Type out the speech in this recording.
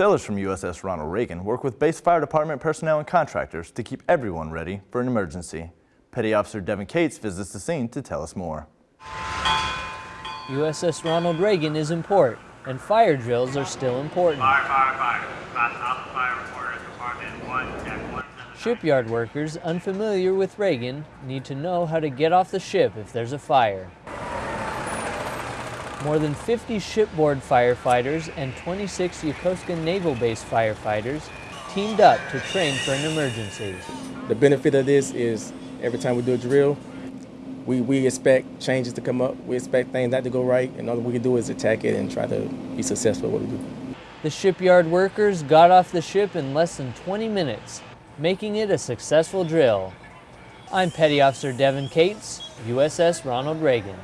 Sailors from USS Ronald Reagan work with base fire department personnel and contractors to keep everyone ready for an emergency. Petty Officer Devin Cates visits the scene to tell us more. USS Ronald Reagan is in port, and fire drills are still important. Fire, fire, fire. Class Fire Department 1. Shipyard workers unfamiliar with Reagan need to know how to get off the ship if there's a fire. More than 50 shipboard firefighters and 26 Yokosuka Naval Base firefighters teamed up to train for an emergency. The benefit of this is every time we do a drill, we, we expect changes to come up. We expect things not to go right, and all we can do is attack it and try to be successful at what we do. The shipyard workers got off the ship in less than 20 minutes, making it a successful drill. I'm Petty Officer Devin Cates, USS Ronald Reagan.